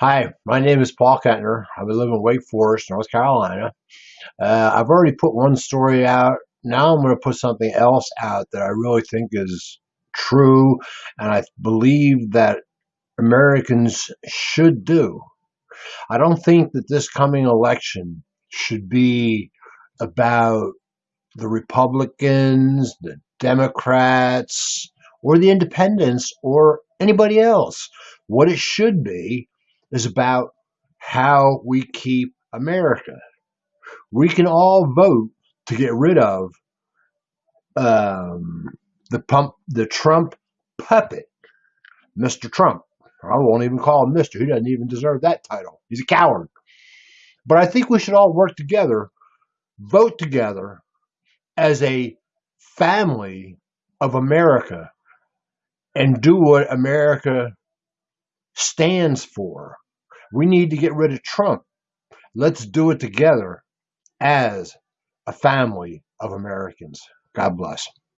Hi, my name is Paul Kentner. I live in Wake Forest, North Carolina. Uh, I've already put one story out. Now I'm going to put something else out that I really think is true and I believe that Americans should do. I don't think that this coming election should be about the Republicans, the Democrats, or the independents, or anybody else. What it should be is about how we keep America. We can all vote to get rid of um, the pump, the Trump puppet, Mr. Trump. I won't even call him Mr. He doesn't even deserve that title. He's a coward. But I think we should all work together, vote together as a family of America and do what America stands for. We need to get rid of Trump. Let's do it together as a family of Americans. God bless.